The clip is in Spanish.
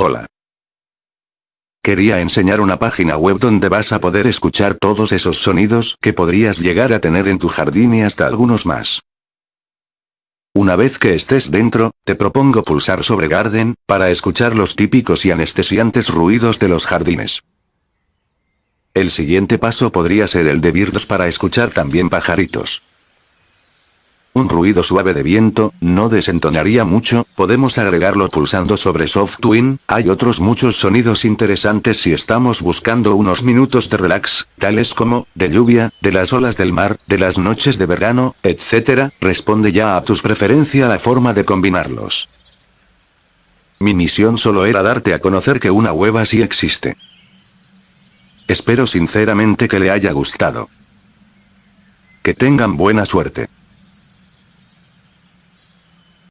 Hola. Quería enseñar una página web donde vas a poder escuchar todos esos sonidos que podrías llegar a tener en tu jardín y hasta algunos más. Una vez que estés dentro, te propongo pulsar sobre Garden, para escuchar los típicos y anestesiantes ruidos de los jardines. El siguiente paso podría ser el de Birdos para escuchar también pajaritos. Un ruido suave de viento, no desentonaría mucho, podemos agregarlo pulsando sobre Soft Twin, hay otros muchos sonidos interesantes si estamos buscando unos minutos de relax, tales como, de lluvia, de las olas del mar, de las noches de verano, etc., responde ya a tus preferencias la forma de combinarlos. Mi misión solo era darte a conocer que una web así existe. Espero sinceramente que le haya gustado. Que tengan buena suerte.